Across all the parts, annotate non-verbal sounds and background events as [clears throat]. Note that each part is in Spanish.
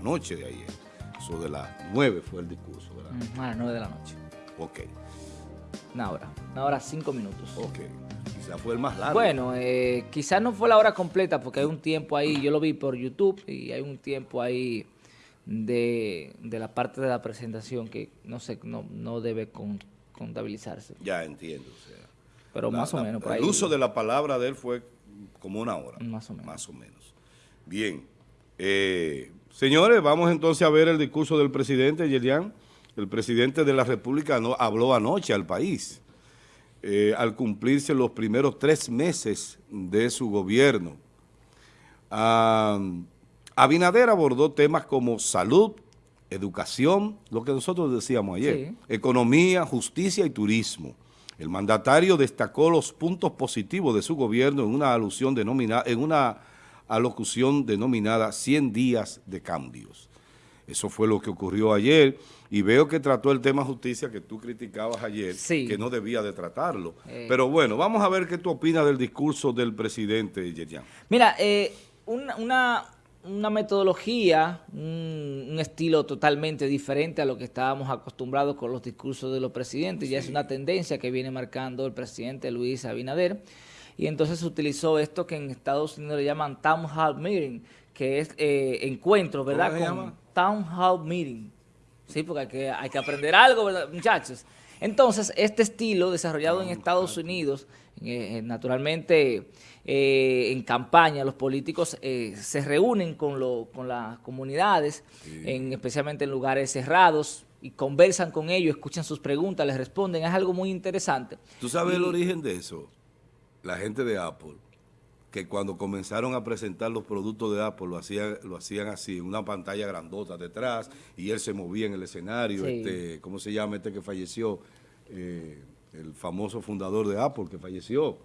noche de ayer. Eso de las nueve fue el discurso, ¿verdad? Mm, a las nueve de la noche. Ok, Una hora. Una hora cinco minutos. ok. Quizá fue el más largo. Bueno, eh, quizás no fue la hora completa porque hay un tiempo ahí, yo lo vi por YouTube y hay un tiempo ahí de, de la parte de la presentación que no sé, no, no debe con- contabilizarse. Ya entiendo, o sea. Pero la- más o la- menos por ahí. El uso de la palabra de él fue como una hora. Más o menos. Más o menos. Bien. Eh, señores, vamos entonces a ver el discurso del presidente, Yelian. El presidente de la República no, habló anoche al país, eh, al cumplirse los primeros tres meses de su gobierno. Ah, Abinader abordó temas como salud, educación, lo que nosotros decíamos ayer, Sí. economía, justicia y turismo. El mandatario destacó los puntos positivos de su gobierno en una alusión denominada, en una alocución denominada 100 días de cambios. Eso fue lo que ocurrió ayer y veo que trató el tema justicia que tú criticabas ayer, Sí. que no debía de tratarlo. Eh. Pero bueno, vamos a ver qué tú opinas del discurso del presidente Yerian. Mira, eh, una, una, una metodología, un, un estilo totalmente diferente a lo que estábamos acostumbrados con los discursos de los presidentes, ya es una tendencia que viene marcando el presidente Luis Abinader, y entonces utilizó esto que en Estados Unidos le llaman Town Hall Meeting, que es eh, encuentro, ¿verdad? se Con llama? Town Hall Meeting. Sí, porque hay que, hay que aprender algo, ¿verdad, muchachos? Entonces, este estilo desarrollado en Estados Unidos, eh, naturalmente eh, en campaña, los políticos eh, se reúnen con, lo- con las comunidades, en, especialmente en lugares cerrados, y conversan con ellos, escuchan sus preguntas, les responden. Es algo muy interesante. ¿Tú sabes el origen de eso? La gente de Apple, que cuando comenzaron a presentar los productos de Apple, lo hacían, lo hacían así, una pantalla grandota detrás, y él se movía en el escenario, Sí. este, ¿cómo se llama este que falleció? Eh, el famoso fundador de Apple que falleció.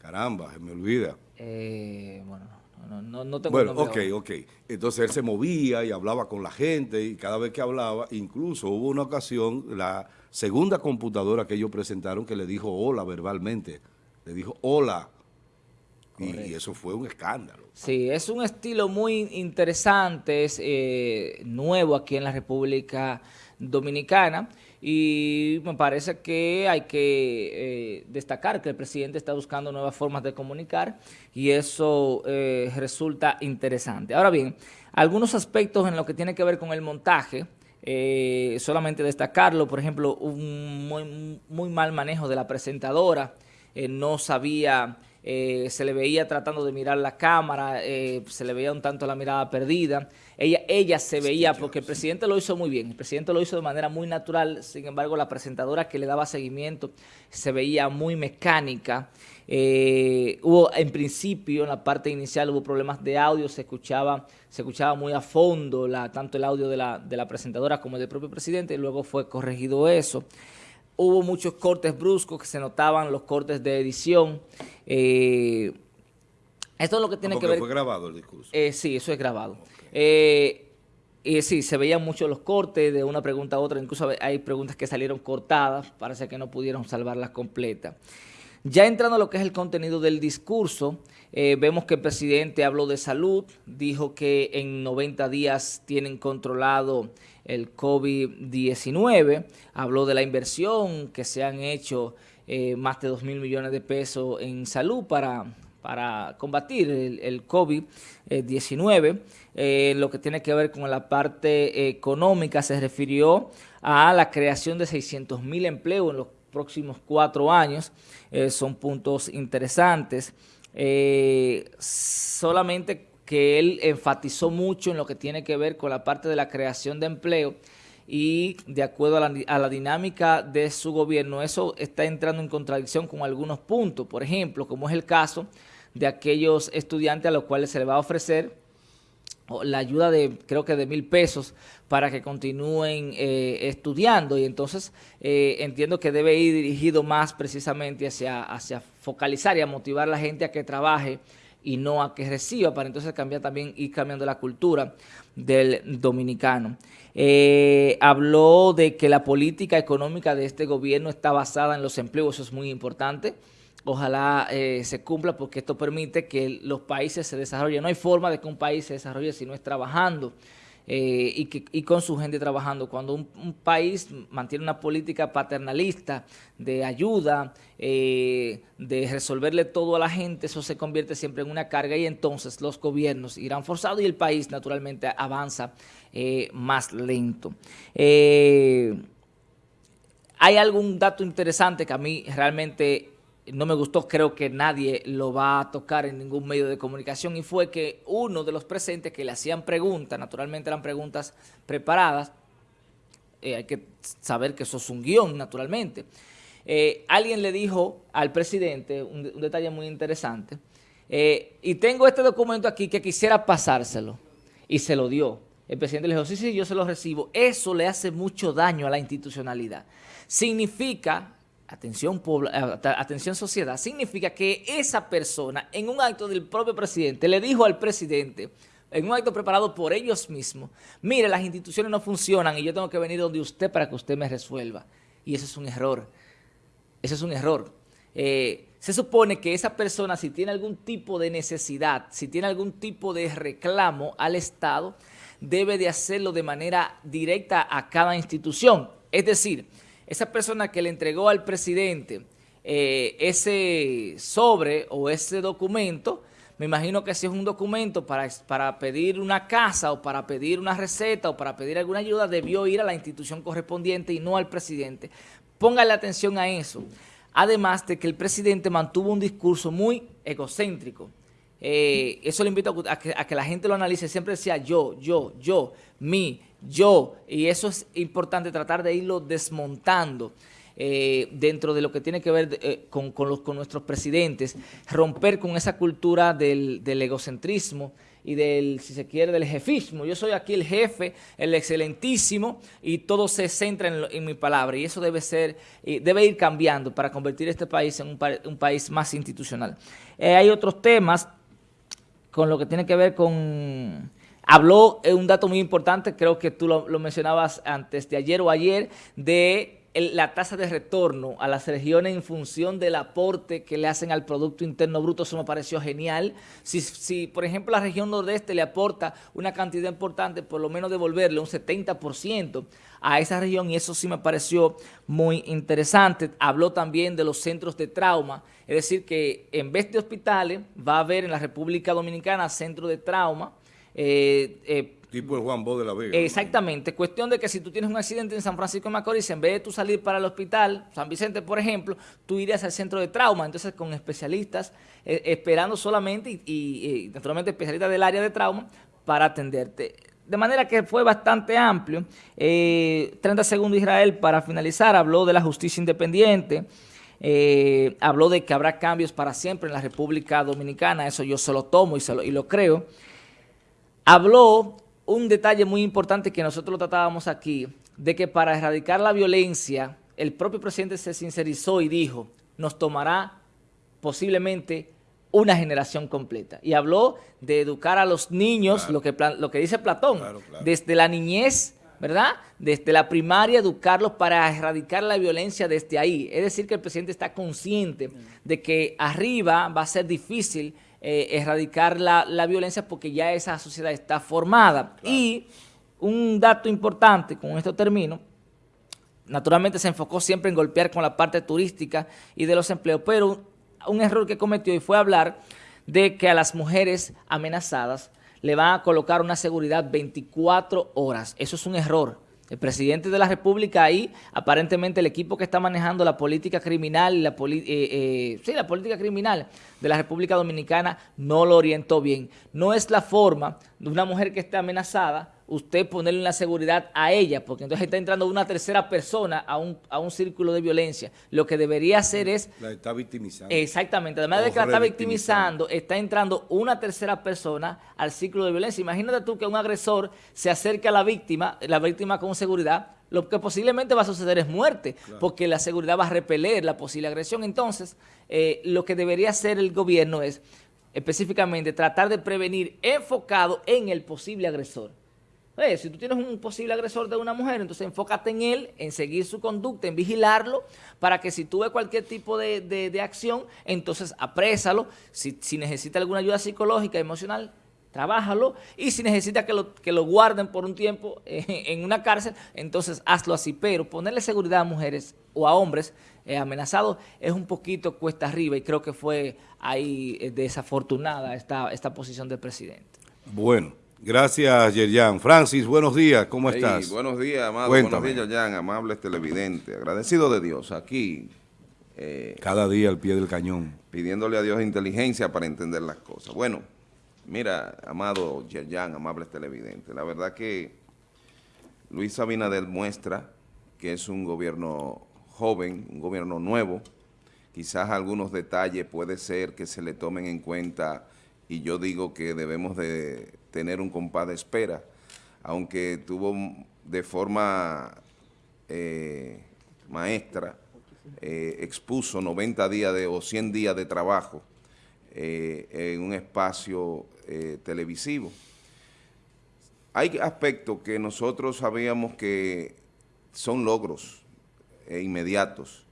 Caramba, se me olvida. Eh, bueno, no, no, no tengo Bueno, ok, ahora. ok. Entonces él se movía y hablaba con la gente y cada vez que hablaba, incluso hubo una ocasión, la segunda computadora que ellos presentaron que le dijo hola verbalmente, le dijo hola. Y, eso fue un escándalo. Sí, es un estilo muy interesante, es eh, nuevo aquí en la República Dominicana y me parece que hay que eh, destacar que el presidente está buscando nuevas formas de comunicar y eso eh, resulta interesante. Ahora bien, algunos aspectos en lo que tiene que ver con el montaje, eh, solamente destacarlo, por ejemplo, un muy, muy mal manejo de la presentadora, eh, no sabía, eh, se le veía tratando de mirar la cámara, eh, se le veía un tanto la mirada perdida. Ella, ella se veía, porque el presidente lo hizo muy bien, el presidente lo hizo de manera muy natural, sin embargo la presentadora que le daba seguimiento se veía muy mecánica. Eh, hubo en principio, en la parte inicial, hubo problemas de audio, se escuchaba, se escuchaba muy a fondo la, tanto el audio de la, de la presentadora como del propio presidente, y luego fue corregido eso. Hubo muchos cortes bruscos que se notaban, los cortes de edición. Eh, esto es lo que tiene Porque que ver... fue grabado el discurso. Eh, sí, eso es grabado. Eh, y sí, se veían mucho los cortes de una pregunta a otra, incluso hay preguntas que salieron cortadas, parece que no pudieron salvarlas completas. Ya entrando a lo que es el contenido del discurso, eh, vemos que el presidente habló de salud, dijo que en 90 días tienen controlado el COVID-19, habló de la inversión que se han hecho eh, más de 2 mil millones de pesos en salud para, para combatir el, el COVID-19. Eh, lo que tiene que ver con la parte económica se refirió a la creación de 600 mil empleos en los próximos cuatro años. Eh, son puntos interesantes. Eh, solamente que él enfatizó mucho en lo que tiene que ver con la parte de la creación de empleo y de acuerdo a la, dinámica de su gobierno, eso está entrando en contradicción con algunos puntos. Por ejemplo, como es el caso de aquellos estudiantes a los cuales se les va a ofrecer la ayuda de creo que de mil pesos para que continúen eh, estudiando y entonces eh, entiendo que debe ir dirigido más precisamente hacia, hacia focalizar y a motivar a la gente a que trabaje y no a que reciba para entonces cambiar también ir cambiando la cultura del dominicano. Eh, habló de que la política económica de este gobierno está basada en los empleos, eso es muy importante. Ojalá eh, se cumpla porque esto permite que los países se desarrollen. No hay forma de que un país se desarrolle si no es trabajando. Eh, y, que, y, con su gente trabajando. Cuando un, país mantiene una política paternalista de ayuda, eh, de resolverle todo a la gente, eso se convierte siempre en una carga y entonces los gobiernos irán forzados y el país naturalmente avanza eh, más lento. hay algún dato interesante que a mí realmente no me gustó, creo que nadie lo va a tocar en ningún medio de comunicación, y fue que uno de los presentes que le hacían preguntas, naturalmente eran preguntas preparadas, eh, hay que saber que eso es un guion, naturalmente, eh, alguien le dijo al presidente un, detalle muy interesante, eh, y tengo este documento aquí que quisiera pasárselo, y se lo dio. El presidente le dijo, sí, sí, yo se lo recibo. Eso le hace mucho daño a la institucionalidad. Significa atención, eh, atención sociedad, significa que esa persona en un acto del propio presidente le dijo al presidente, en un acto preparado por ellos mismos, mire, las instituciones no funcionan y yo tengo que venir donde usted para que usted me resuelva. Y eso es un error. Eso es un error. Eh, se supone que esa persona, si tiene algún tipo de necesidad, si tiene algún tipo de reclamo al Estado, debe de hacerlo de manera directa a cada institución. Es decir, esa persona que le entregó al presidente eh, ese sobre o ese documento, me imagino que si es un documento para, para pedir una casa o para pedir una receta o para pedir alguna ayuda, debió ir a la institución correspondiente y no al presidente. Póngale atención a eso. Además de que el presidente mantuvo un discurso muy egocéntrico. Eh, eso le invito a que, a que la gente lo analice. Siempre decía yo, yo, yo, mi, yo, y eso es importante tratar de irlo desmontando eh, dentro de lo que tiene que ver eh, con, los, con, nuestros presidentes, romper con esa cultura del, egocentrismo y del, si se quiere, del jefismo. Yo soy aquí el jefe, el excelentísimo, y todo se centra en, mi palabra, y eso debe ser, debe ir cambiando para convertir este país en un, país más institucional. Hay otros temas con lo que tiene que ver con Habló eh, un dato muy importante, creo que tú lo, mencionabas antes de ayer o ayer, de la tasa de retorno a las regiones en función del aporte que le hacen al Producto Interno Bruto, eso me pareció genial. Si, si, por ejemplo, la región nordeste le aporta una cantidad importante, por lo menos devolverle un 70% a esa región, y eso sí me pareció muy interesante. Habló también de los centros de trauma, es decir, que en vez de hospitales, va a haber en la República Dominicana centros de trauma, eh, eh, tipo el Juan Bo de la Vega. Exactamente. Cuestión de que si tú tienes un accidente en San Francisco de Macorís, en vez de tú salir para el hospital, San Vicente, por ejemplo, tú irías al centro de trauma, entonces con especialistas, eh, esperando solamente y, naturalmente especialistas del área de trauma para atenderte. De manera que fue bastante amplio. 30 segundos Israel para finalizar, habló de la justicia independiente, habló de que habrá cambios para siempre en la República Dominicana, eso yo se lo tomo y, se lo, y lo creo habló un detalle muy importante que nosotros lo tratábamos aquí, de que para erradicar la violencia, el propio presidente se sincerizó y dijo, nos tomará posiblemente una generación completa. Y habló de educar a los niños, lo, que, lo que dice Platón, desde la niñez, ¿verdad? Desde la primaria, educarlos para erradicar la violencia desde ahí. Es decir, que el presidente está consciente de que arriba va a ser difícil eh, erradicar la, violencia porque ya esa sociedad está formada. Y un dato importante, con esto termino, naturalmente se enfocó siempre en golpear con la parte turística y de los empleos, pero un error que cometió y fue hablar de que a las mujeres amenazadas le van a colocar una seguridad 24 horas. Eso es un error el presidente de la República ahí, aparentemente el equipo que está manejando la política criminal, la, eh, eh, sí, la política criminal de la República Dominicana no lo orientó bien. No es la forma una mujer que esté amenazada usted ponerle la seguridad a ella, porque entonces está entrando una tercera persona a un, a un círculo de violencia. Lo que debería hacer es... La está victimizando. Exactamente, además de que la está victimizando, está entrando una tercera persona al círculo de violencia. Imagínate tú que un agresor se acerque a la víctima, la víctima con seguridad, lo que posiblemente va a suceder es muerte, porque la seguridad va a repeler la posible agresión. Entonces, eh, lo que debería hacer el gobierno es específicamente tratar de prevenir enfocado en el posible agresor si tú tienes un posible agresor de una mujer, entonces enfócate en él, en seguir su conducta, en vigilarlo, para que si tú ves cualquier tipo de, acción, entonces aprésalo. Si, si necesita alguna ayuda psicológica, emocional, trabájalo y si necesita que lo, que lo guarden por un tiempo [laughs] en una cárcel, entonces hazlo así. Pero ponerle seguridad a mujeres o a hombres eh, amenazados es un poquito cuesta arriba y creo que fue ahí eh, desafortunada esta, esta posición del presidente. Bueno. Gracias, Yerjan. Francis, buenos días, ¿cómo estás? Buenos días, amado. Buenos días, Yerjan, amables televidentes. Agradecido de Dios, aquí. Eh, Cada día al pie del cañón. Pidiéndole a Dios inteligencia para entender las cosas. Bueno, mira, amado Yerjan, amables televidentes, la verdad que Luis Abinader muestra que es un gobierno joven, un gobierno nuevo. Quizás algunos detalles puede ser que se le tomen en cuenta y yo digo que debemos de tener un compás de espera, aunque tuvo de forma eh, maestra, eh, expuso 90 días de, o 100 días de trabajo eh, en un espacio televisivo. Hay aspectos que nosotros sabíamos que son logros inmediatos.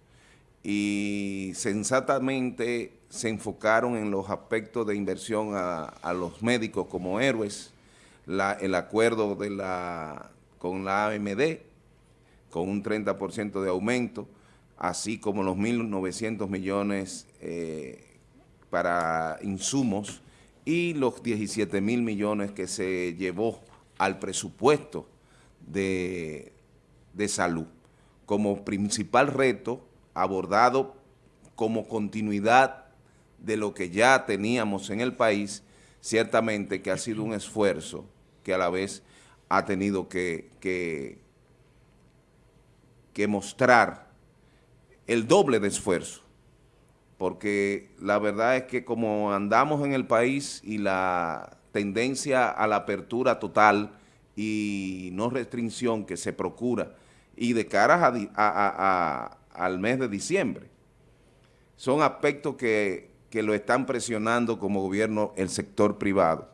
Y sensatamente se enfocaron en los aspectos de inversión a, los médicos como héroes, el acuerdo de la, con la AMD, con un 30% de aumento, así como los 1.900 millones eh, para insumos y los 17 mil millones que se llevó al presupuesto de, de salud como principal reto abordado como continuidad de lo que ya teníamos en el país, ciertamente que ha sido un esfuerzo que a la vez ha tenido que, que, mostrar el doble de esfuerzo, porque la verdad es que como andamos en el país y la tendencia a la apertura total y no restricción que se procura, y de cara a, al mes de diciembre, son aspectos que que lo están presionando como gobierno el sector privado.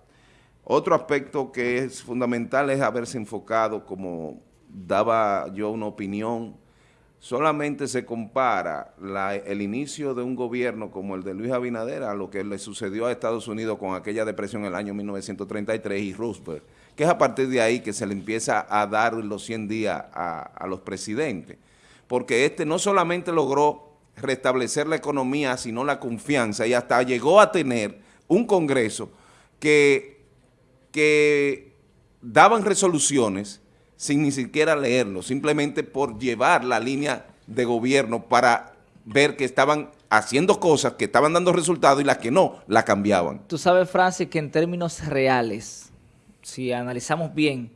Otro aspecto que es fundamental es haberse enfocado, como daba yo una opinión, solamente se compara el inicio de un gobierno como el de Luis Abinader a lo que le sucedió a Estados Unidos con aquella depresión en el año 1933 y Roosevelt, que es a partir de ahí que se le empieza a dar los 100 días a, los presidentes, porque este no solamente logró restablecer la economía, sino la confianza, y hasta llegó a tener un Congreso que, que daban resoluciones sin ni siquiera leerlo, simplemente por llevar la línea de gobierno para ver que estaban haciendo cosas que estaban dando resultados y las que no, la cambiaban. Tú sabes, Francis, que en términos reales, si analizamos bien,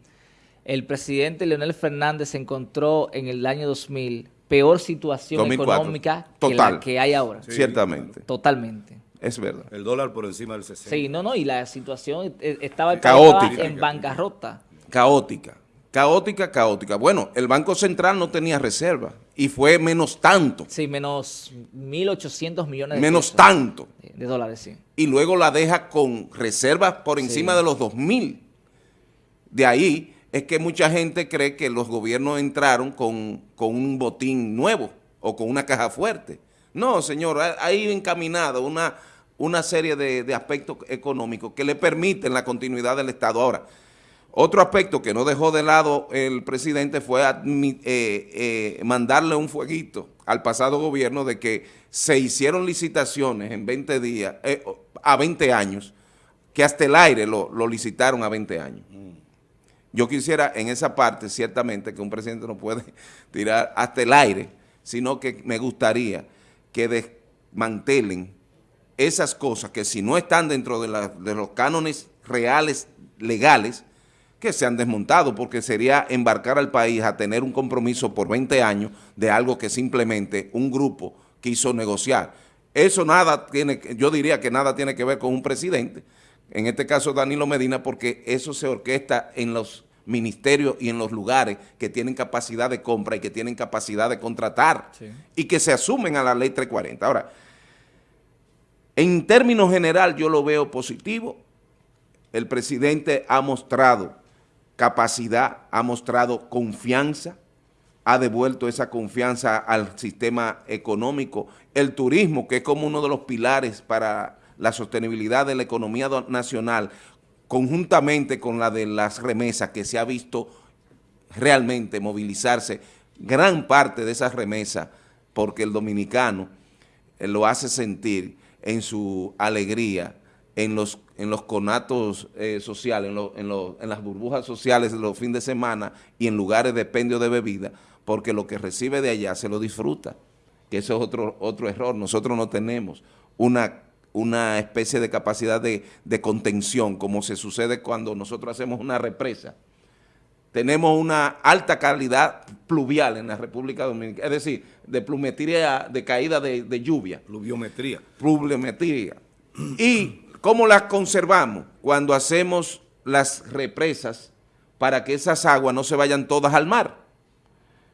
el presidente Leonel Fernández se encontró en el año 2000 peor situación económica que la que hay ahora. Ciertamente. Totalmente. Es verdad. El dólar por encima del 60. Sí, no, no, y la situación e, estaba, caótica. en bancarrota. Caótica. Caótica, caótica. Bueno, el Banco Central no tenía reserva y fue menos tanto. Sí, menos 1.800 millones de Menos tanto. De, dólares, sí. Y luego la deja con reservas por encima de los 2.000. De ahí es que mucha gente cree que los gobiernos entraron con, un botín nuevo o con una caja fuerte. No, señor, hay encaminado una, una serie de, aspectos económicos que le permiten la continuidad del Estado. Ahora, otro aspecto que no dejó de lado el presidente fue eh, eh, mandarle un fueguito al pasado gobierno de que se hicieron licitaciones en 20 días, eh, a 20 años, que hasta el aire lo, lo licitaron a 20 años. Yo quisiera en esa parte, ciertamente, que un presidente no puede [laughs] tirar hasta el aire, sino que me gustaría que desmantelen esas cosas que si no están dentro de, los cánones reales, legales, que se han desmontado, porque sería embarcar al país a tener un compromiso por 20 años de algo que simplemente un grupo quiso negociar. Eso nada tiene, yo diría que nada tiene que ver con un presidente, en este caso Danilo Medina, porque eso se orquesta en los ministerios y en los lugares que tienen capacidad de compra y que tienen capacidad de contratar y que se asumen a la ley 340. Ahora, en términos general yo lo veo positivo. El presidente ha mostrado capacidad, ha mostrado confianza, ha devuelto esa confianza al sistema económico. El turismo, que es como uno de los pilares para la sostenibilidad de la economía nacional, conjuntamente con la de las remesas que se ha visto realmente movilizarse gran parte de esas remesas porque el dominicano eh, lo hace sentir en su alegría, en los, en los conatos eh, sociales, en, en, las burbujas sociales de los fines de semana y en lugares de pendio de bebida, porque lo que recibe de allá se lo disfruta, que eso es otro, otro error. Nosotros no tenemos una, una especie de capacidad de, de contención, como se sucede cuando nosotros hacemos una represa, tenemos una alta calidad pluvial en la República Dominicana, es decir, de plumetría, de caída de, lluvia. Pluviometría. Pluviometría. [clears throat] ¿Y cómo la conservamos? Cuando hacemos las represas para que esas aguas no se vayan todas al mar.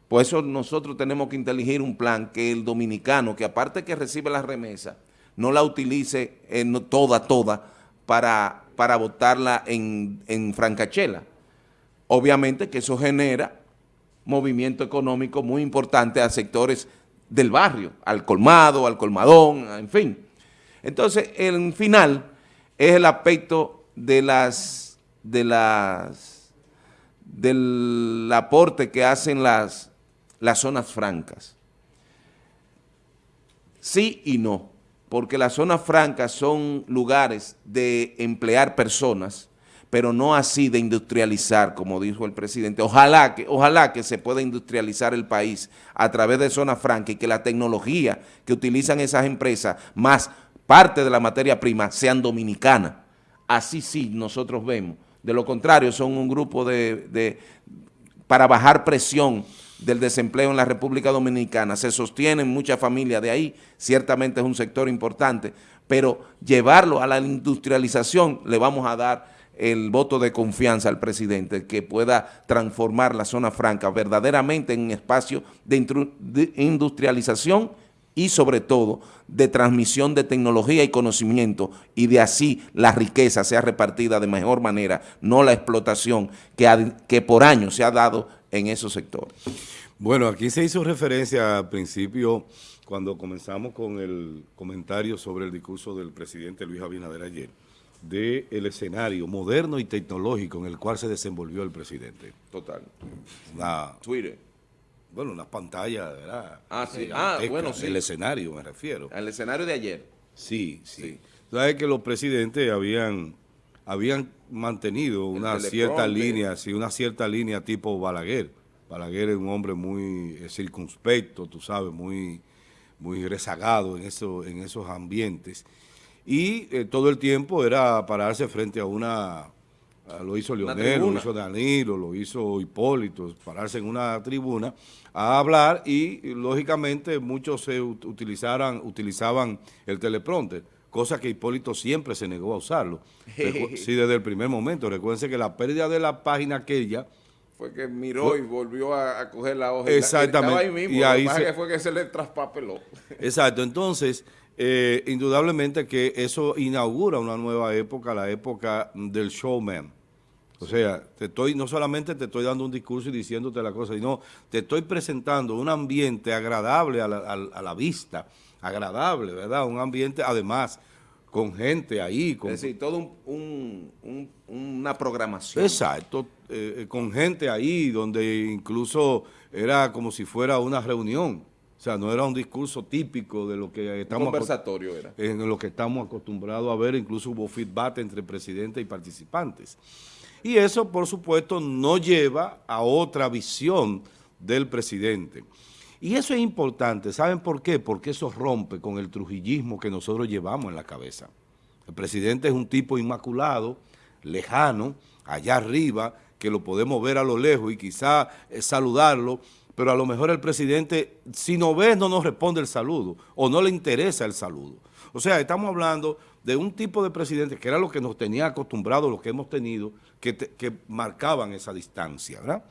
Por eso nosotros tenemos que inteligir un plan que el dominicano, que aparte que recibe la remesa, no la utilice toda, toda, para, para botarla en, en francachela Obviamente que eso genera movimiento económico muy importante a sectores del barrio, al colmado, al colmadón, en fin. Entonces, el final es el aspecto de las, de las, del aporte que hacen las, las zonas francas. Sí y no, porque las zonas francas son lugares de emplear personas pero no así de industrializar, como dijo el presidente. Ojalá que, ojalá que se pueda industrializar el país a través de zona franca y que la tecnología que utilizan esas empresas, más parte de la materia prima, sean dominicanas. Así sí nosotros vemos. De lo contrario, son un grupo de para bajar presión del desempleo en la República Dominicana. Se sostienen muchas familias de ahí, ciertamente es un sector importante, pero llevarlo a la industrialización le vamos a dar el voto de confianza al presidente que pueda transformar la zona franca verdaderamente en un espacio de, industrialización y sobre todo de transmisión de tecnología y conocimiento y de así la riqueza sea repartida de mejor manera, no la explotación que, que por años se ha dado en esos sectores. Bueno, aquí se hizo referencia al principio cuando comenzamos con el comentario sobre el discurso del presidente Luis Abinader ayer del escenario moderno y tecnológico en el cual se desenvolvió el presidente. Total. Una, Twitter. Bueno, unas pantallas, ¿verdad? Ah, sí. Ah, bueno, sí. El escenario, me refiero. El escenario de ayer. Sí, sí. Sabes que los presidentes habían, habían mantenido una cierta línea, sí, una cierta línea tipo Balaguer. Balaguer es un hombre muy eh, circunspecto, tú sabes, muy, muy rezagado en, eso, en esos ambientes. Y eh, todo el tiempo era pararse frente a una, lo hizo Leonel, lo hizo Danilo, lo hizo Hipólito, pararse en una tribuna a hablar y lógicamente muchos se utilizaran, utilizaban el teleprompter, cosa que Hipólito siempre se negó a usarlo. [laughs] sí, desde el primer momento. Recuérdense que la pérdida de la página aquella fue que miró y volvió a, coger la hoja. Exactamente. Ahí mismo, y ahí fue que se le traspapeló. [laughs] Exacto. Entonces, eh, indudablemente que eso inaugura una nueva época, la época del showman. O sea, te estoy no solamente te estoy dando un discurso y diciéndote la cosa, sino te estoy presentando un ambiente agradable a la, vista, agradable, ¿verdad? Un ambiente, además, con gente ahí. Con, es decir, todo una programación. Exacto, eh, eh, con gente ahí, donde incluso era como si fuera una reunión. O sea, no era un discurso típico de lo que estamos... conversatorio era. En lo que estamos acostumbrados a ver, incluso hubo feedback entre presidente y participantes. Y eso, por supuesto, no lleva a otra visión del presidente. Y eso es importante, ¿saben por qué? Porque eso rompe con el trujillismo que nosotros llevamos en la cabeza. El presidente es un tipo inmaculado, lejano, allá arriba, que lo podemos ver a lo lejos y quizá eh, saludarlo, pero a lo mejor el presidente, si no ves, no nos responde el saludo, o no le interesa el saludo. O sea, estamos hablando de un tipo de presidente que era lo que nos tenía acostumbrados, lo que hemos tenido, que, marcaban esa distancia, ¿verdad?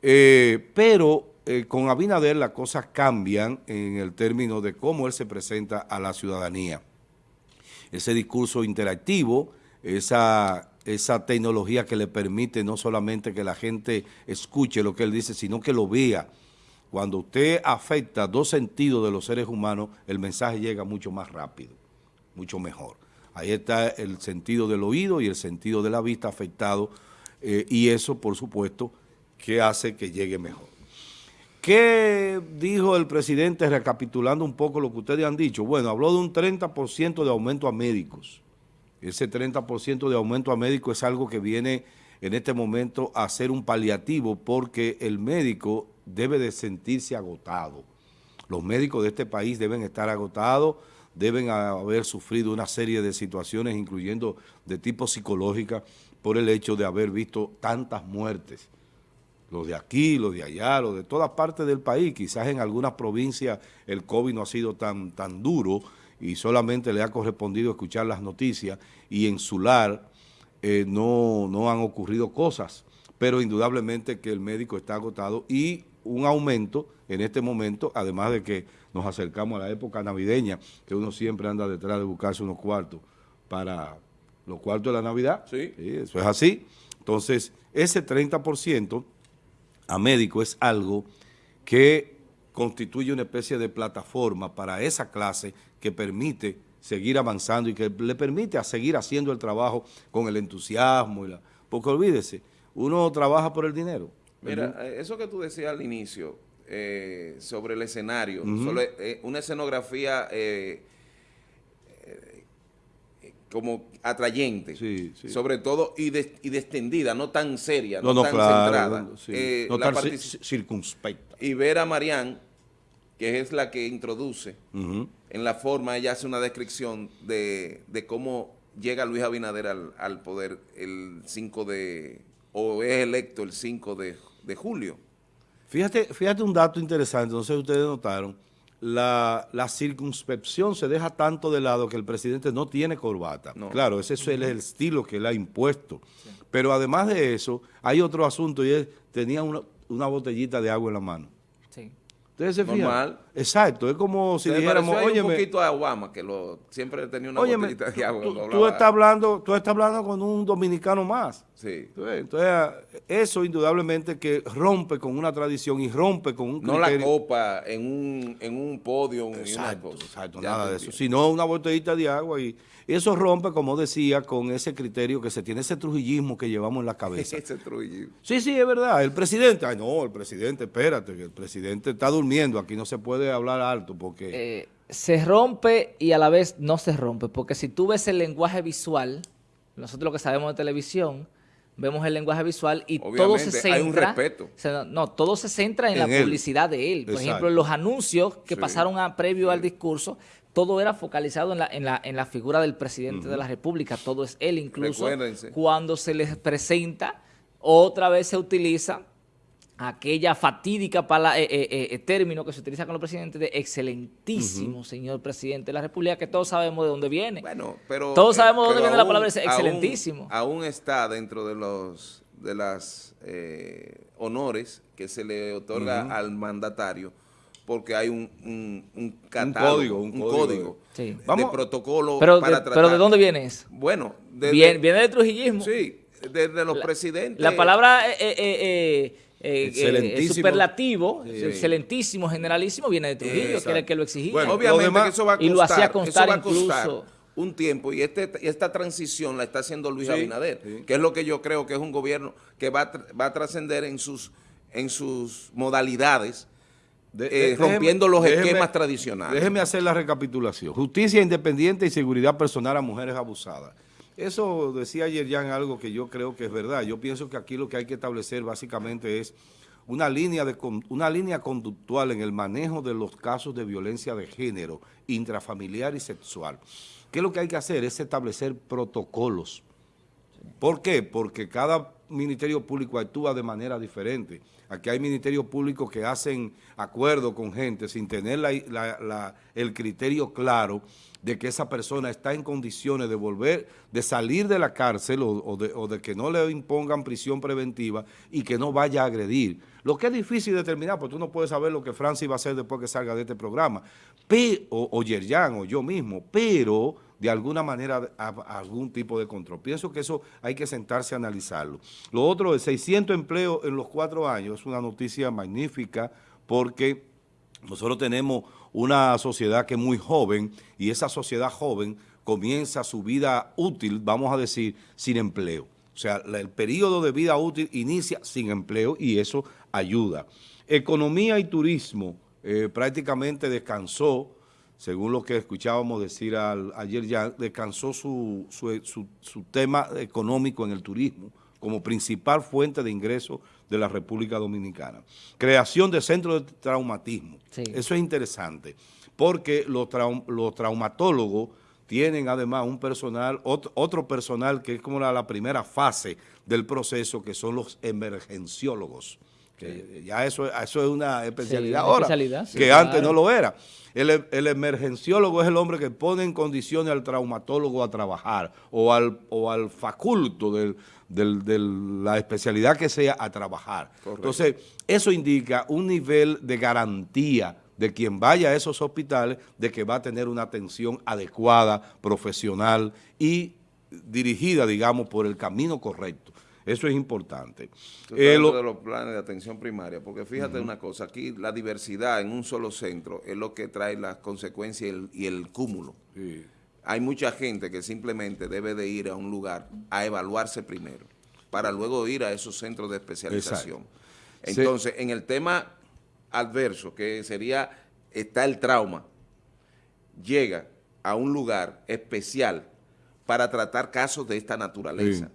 Eh, pero eh, con Abinader las cosas cambian en el término de cómo él se presenta a la ciudadanía. Ese discurso interactivo, esa tecnología que le permite no solamente que la gente escuche lo que él dice, sino que lo vea. Cuando usted afecta dos sentidos de los seres humanos, el mensaje llega mucho más rápido, mucho mejor. Ahí está el sentido del oído y el sentido de la vista afectado eh, y eso, por supuesto, que hace que llegue mejor. ¿Qué dijo el presidente recapitulando un poco lo que ustedes han dicho? Bueno, habló de un 30% de aumento a médicos. Ese 30% de aumento a médicos es algo que viene en este momento a ser un paliativo porque el médico debe de sentirse agotado. Los médicos de este país deben estar agotados, deben haber sufrido una serie de situaciones, incluyendo de tipo psicológica, por el hecho de haber visto tantas muertes. Los de aquí, los de allá, los de todas partes del país. Quizás en algunas provincias el COVID no ha sido tan, tan duro y solamente le ha correspondido escuchar las noticias y en su lar eh, no, no han ocurrido cosas, pero indudablemente que el médico está agotado y un aumento en este momento, además de que nos acercamos a la época navideña, que uno siempre anda detrás de buscarse unos cuartos para los cuartos de la Navidad. Sí. eso es así. Entonces, ese 30% a médico es algo que constituye una especie de plataforma para esa clase que permite seguir avanzando y que le permite a seguir haciendo el trabajo con el entusiasmo. Y la, porque olvídese, uno trabaja por el dinero. Mira, eh, eso que tú decías al inicio eh, sobre el escenario, eh, una escenografía como atrayente, sobre todo y, de, y no tan seria, no, tan centrada. no tan circunspecta. Y ver a Marianne que es la que introduce, en la forma, ella hace una descripción de, cómo llega Luis Abinader al, poder el 5 de, o es electo el 5 de, julio. Fíjate, fíjate un dato interesante, no sé si ustedes notaron, la, circunspección se deja tanto de lado que el presidente no tiene corbata. Claro, ese es el, estilo que él ha impuesto. Pero además de eso, hay otro asunto y es, tenía una, una botellita de agua en la mano. ¿Ustedes se Normal. Exacto, es como si dijéramos, oye, un poquito a Obama, que lo, siempre tenía una botellita de agua. Tú, estás hablando, tú estás hablando con un dominicano más. Sí. Entonces, eso indudablemente que rompe con una tradición y rompe con un criterio. No la copa en un, en un podio. Exacto, exacto, nada de eso. Sino una botellita de agua y eso rompe, como decía, con ese criterio que se tiene, ese trujillismo que llevamos en la cabeza. [laughs] ese trujillismo. Sí, sí, es verdad. El presidente, ay no, el presidente, espérate, el presidente está durmiendo, aquí no se puede hablar alto porque... Eh, se rompe y a la vez no se rompe, porque si tú ves el lenguaje visual, nosotros lo que sabemos de televisión, vemos el lenguaje visual y todo se centra... hay un respeto. no, todo se centra en, la publicidad de él. Por ejemplo, en los anuncios que pasaron a, previo al discurso, todo era focalizado en la, en la, en la figura del presidente de la República, todo es él, incluso cuando se les presenta, otra vez se utiliza aquella fatídica eh, eh, eh, término que se utiliza con los presidentes de excelentísimo señor presidente de la República, que todos sabemos de dónde viene. Bueno, pero... Todos sabemos de dónde viene la palabra excelentísimo. Aún, está dentro de los de las honores que se le otorga al mandatario porque hay un, un, código, un, código, de protocolo pero para tratar. Pero ¿de dónde viene eso? Bueno, viene, viene del trujillismo. Sí, desde los presidentes. La palabra eh, eh, eh, superlativo, excelentísimo, generalísimo, viene de Trujillo, que era el que lo exigía. Bueno, obviamente que eso va a costar, y lo hacía constar incluso un tiempo y este, esta transición la está haciendo Luis Abinader, que es lo que yo creo que es un gobierno que va, va a trascender en sus, en sus modalidades eh, rompiendo los esquemas tradicionales. Déjeme hacer la recapitulación. Justicia independiente y seguridad personal a mujeres abusadas. Eso decía ayer ya en algo que yo creo que es verdad. Yo pienso que aquí lo que hay que establecer básicamente es una línea, de, una línea conductual en el manejo de los casos de violencia de género, intrafamiliar y sexual. ¿Qué es lo que hay que hacer? Es establecer protocolos. ¿Por qué? Porque cada ministerio público actúa de manera diferente. Aquí hay ministerios públicos que hacen acuerdo con gente sin tener el criterio claro de que esa persona está en condiciones de volver, de salir de la cárcel o, de, que no le impongan prisión preventiva y que no vaya a agredir. Lo que es difícil determinar, porque tú no puedes saber lo que Francis va a hacer después que salga de este programa, o, o Yerjan o yo mismo, pero de alguna manera algún tipo de control. Pienso que eso hay que sentarse a analizarlo. Lo otro, de 600 empleos en los cuatro años, es una noticia magnífica porque nosotros tenemos una sociedad que es muy joven y esa sociedad joven comienza su vida útil, vamos a decir, sin empleo. O sea, el periodo de vida útil inicia sin empleo y eso ayuda. Economía y turismo eh, prácticamente descansó, según lo que escuchábamos decir ayer ya, descansó su, su, tema económico en el turismo como principal fuente de ingreso de la República Dominicana. Creación de centros de traumatismo. Eso es interesante, porque los, los traumatólogos tienen además un personal, otro, personal que es como la, primera fase del proceso, que son los emergenciólogos. Que ya eso, eso es una especialidad ahora, que antes no lo era. El, emergenciólogo es el hombre que pone en condiciones al traumatólogo a trabajar o al, o al faculto de la especialidad que sea a trabajar. Entonces, eso indica un nivel de garantía de quien vaya a esos hospitales de que va a tener una atención adecuada, profesional y dirigida, digamos, por el camino correcto. Eso es importante. Eh, de los planes de atención primaria, porque fíjate una cosa, aquí la diversidad en un solo centro es lo que trae las consecuencias y el, cúmulo. Hay mucha gente que simplemente debe de ir a un lugar a evaluarse primero, para luego ir a esos centros de especialización. Entonces, en el tema adverso, que sería, está el trauma, llega a un lugar especial para tratar casos de esta naturaleza.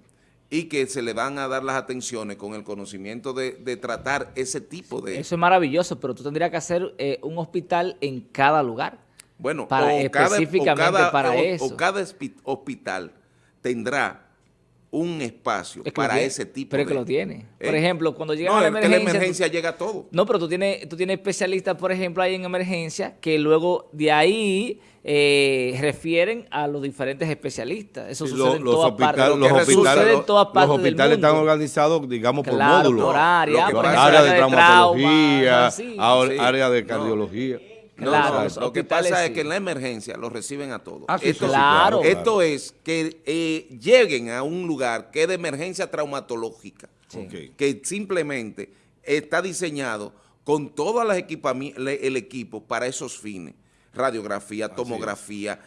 Y que se le van a dar las atenciones con el conocimiento de, tratar ese tipo de... Eso es maravilloso, pero tú tendrías que hacer eh, un hospital en cada lugar. Bueno, para, específicamente para eso. O cada hospital tendrá un espacio para ese tipo pero de... Pero que lo tiene. Por eh, ejemplo, cuando llega la emergencia... la emergencia llega todo. No, pero tú tienes, tú tienes especialistas, por ejemplo, ahí en emergencia, que luego de ahí eh, refieren a los diferentes especialistas. Eso sucede en todas partes. Los hospitales, los hospitales están organizados, digamos, por módulos. por área. Por área de, traumatología, área de cardiología. Claro, lo que pasa es que en la emergencia los reciben a todos. Ah, esto, claro. esto es que eh, lleguen a un lugar que es de emergencia traumatológica, que simplemente está diseñado con todo el equipo para esos fines, radiografía, tomografía,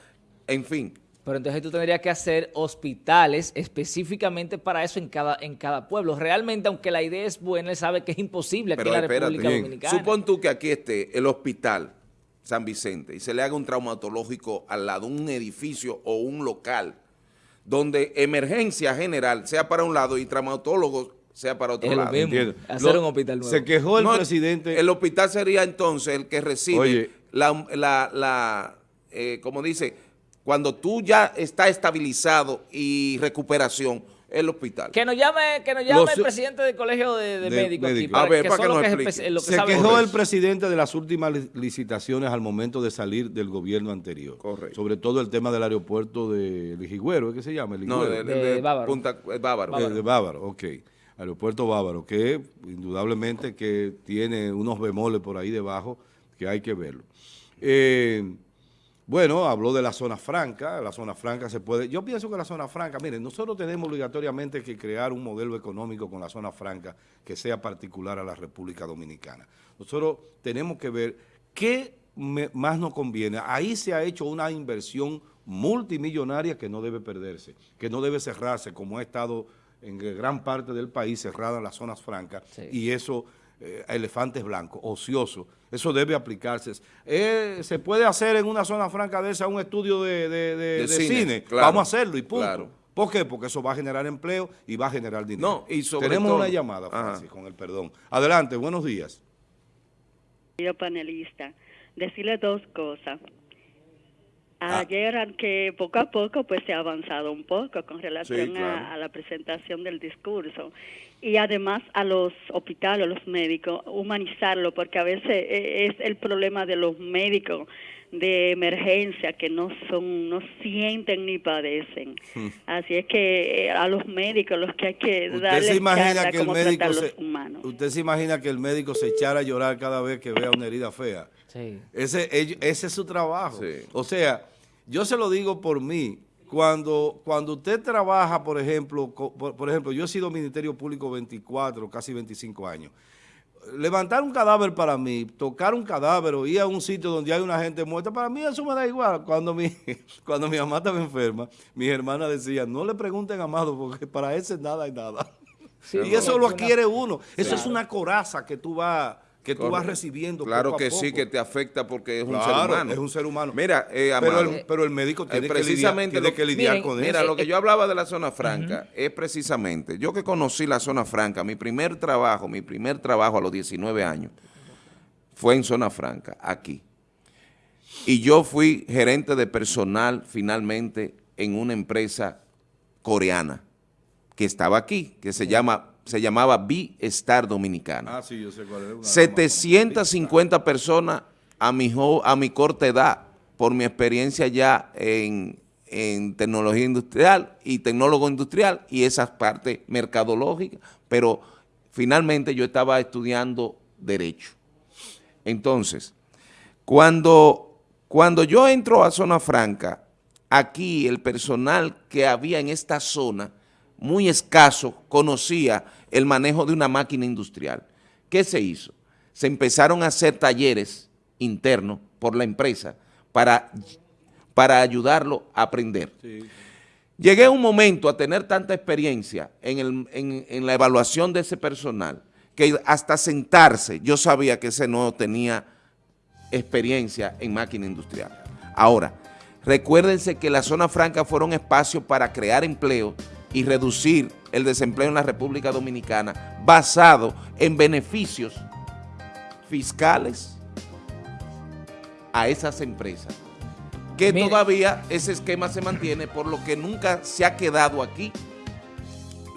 en fin. Pero entonces tú tendrías que hacer hospitales específicamente para eso en cada, en cada pueblo. Realmente, aunque la idea es buena, él sabe que es imposible aquí en la República Dominicana. Supón tú que aquí esté el hospital San Vicente y se le haga un traumatológico al lado, un edificio o un local, donde emergencia general sea para un lado y traumatólogos sea para otro lado. hacer un hospital nuevo. Se quejó el presidente. El hospital sería entonces el que recibe la, la, la eh, como dice, cuando tú ya está estabilizado y recuperación, el hospital. Que nos llame, que nos llame el presidente del colegio de, médicos aquí. a ver, para que, Se quejó el presidente de las últimas licitaciones al momento de salir del gobierno anterior. Correcto. Sobre todo el tema del aeropuerto de Lijigüero, ¿qué se llama? No, de, Bávaro. Punta, Bávaro. De, Bávaro, ok. Aeropuerto Bávaro, que indudablemente que tiene unos bemoles por ahí debajo que hay que verlo. Eh, bueno, habló de la zona franca, la zona franca se puede... Yo pienso que la zona franca, miren, nosotros tenemos obligatoriamente que crear un modelo económico con la zona franca que sea particular a la República Dominicana. Nosotros tenemos que ver qué más nos conviene. Ahí se ha hecho una inversión multimillonaria que no debe perderse, que no debe cerrarse, como ha estado en gran parte del país cerrada las zonas francas, y eso eh, elefantes blancos, ociosos. Eso debe aplicarse. Eh, ¿Se puede hacer en una zona franca de esa un estudio de, cine? Vamos a hacerlo y punto. ¿Por qué? Porque eso va a generar empleo y va a generar dinero. y Tenemos una llamada, Francis, con el perdón. Adelante, buenos días. Yo panelista, decirle dos cosas. Ah. Ayer, que poco a poco pues se ha avanzado un poco con relación a, la presentación del discurso y además a los hospitales, a los médicos, humanizarlo, porque a veces e, es el problema de los médicos de emergencia que no son, no sienten ni padecen. Hmm. Así es que eh, a los médicos los que hay que darle se imagina que el médico se, Usted se imagina que el médico se echara a llorar cada vez que vea una herida fea. Ese, ese es su trabajo. O sea, yo se lo digo por mí, cuando, cuando usted trabaja, por ejemplo, por, ejemplo, yo he sido Ministerio Público 24, casi 25 años. Levantar un cadáver para mí, tocar un cadáver o ir a un sitio donde hay una gente muerta, para mí eso me da igual. Cuando mi, [laughs] cuando mi mamá estaba enferma, mis hermanas decían, no le pregunten a Amado porque para ese nada hay nada. y eso lo adquiere uno. Eso es una coraza que tú vas que tú vas recibiendo Claro que sí, que te afecta porque es un ser humano. es un ser humano. Mira, eh, pero, el, médico tiene, precisamente que, lidiar, con eso. Mira, lo que yo hablaba de la zona franca es precisamente, yo que conocí la zona franca, mi primer trabajo, mi primer trabajo a los 19 años, fue en zona franca, aquí. Y yo fui gerente de personal finalmente en una empresa coreana que estaba aquí, que se llama se llamaba Bi-Star Dominicana. Ah, sí, yo sé cuál es. 750 personas a mi, a mi corta edad, por mi experiencia ya en, tecnología industrial y tecnólogo industrial y esas partes mercadológicas, pero finalmente yo estaba estudiando Derecho. Entonces, cuando, cuando yo entro a Zona Franca, aquí el personal que había en esta zona muy escaso conocía el manejo de una máquina industrial. ¿Qué se hizo? Se empezaron a hacer talleres internos por la empresa para, para ayudarlo a aprender. Llegué a un momento a tener tanta experiencia en, en la evaluación de ese personal que hasta sentarse yo sabía que ese no tenía experiencia en máquina industrial. Ahora, recuérdense que la zona franca fueron espacios para crear empleo y reducir el desempleo en la República Dominicana basado en beneficios fiscales a esas empresas. Que todavía ese esquema se mantiene, por lo que nunca se ha quedado aquí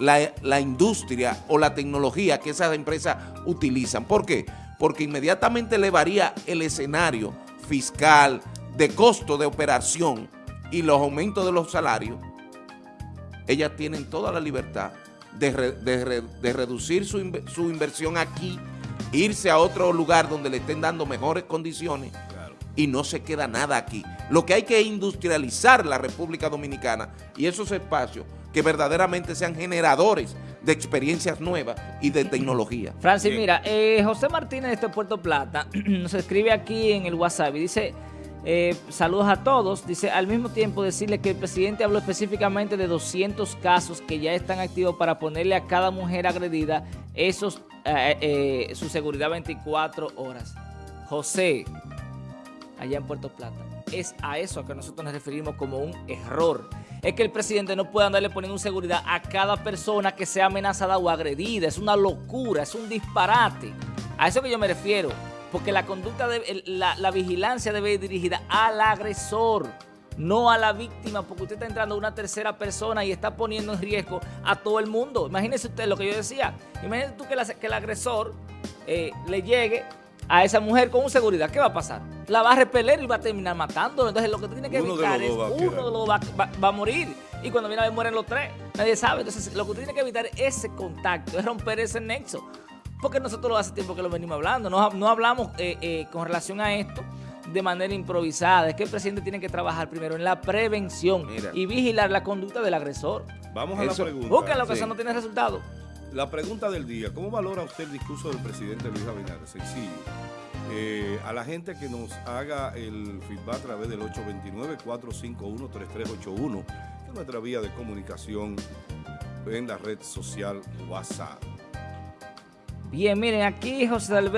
la, la industria o la tecnología que esas empresas utilizan. ¿Por qué? Porque inmediatamente elevaría el escenario fiscal, de costo de operación y los aumentos de los salarios ellas tienen toda la libertad de, reducir su, inversión aquí, irse a otro lugar donde le estén dando mejores condiciones y no se queda nada aquí. Lo que hay que industrializar la República Dominicana y esos espacios que verdaderamente sean generadores de experiencias nuevas y de tecnología. Francis, mira, eh, José Martínez de Puerto Plata [clears throat] nos escribe aquí en el WhatsApp y dice... Eh, saludos a todos. Dice, al mismo tiempo decirle que el presidente habló específicamente de 200 casos que ya están activos para ponerle a cada mujer agredida esos, eh, eh, su seguridad 24 horas. José, allá en Puerto Plata, es a eso a que nosotros nos referimos como un error. Es que el presidente no puede andarle poniendo seguridad a cada persona que sea amenazada o agredida. Es una locura, es un disparate. A eso que yo me refiero porque la conducta, de, la, vigilancia debe ir dirigida al agresor, no a la víctima, porque usted está entrando a una tercera persona y está poniendo en riesgo a todo el mundo. Imagínese usted lo que yo decía. Imagínese tú que, el agresor eh, le llegue a esa mujer con seguridad. ¿Qué va a pasar? La va a repeler y va a terminar matando. Entonces lo que tiene que evitar es uno de los va, a morir. Y cuando viene a ver mueren los tres. Nadie sabe. Entonces lo que tiene que evitar es ese contacto, es romper ese nexo porque nosotros hace tiempo que lo venimos hablando, no, hablamos eh, eh, con relación a esto de manera improvisada, es que el presidente tiene que trabajar primero en la prevención y vigilar la conducta del agresor. Vamos a la pregunta. Busca lo que eso no tiene resultado. La pregunta del día, ¿cómo valora usted el discurso del presidente Luis Abinader? Sencillo. Eh, a la gente que nos haga el feedback a través del 829-451-3381, que es nuestra vía de comunicación en la red social WhatsApp. Bien, miren, aquí José Alberto.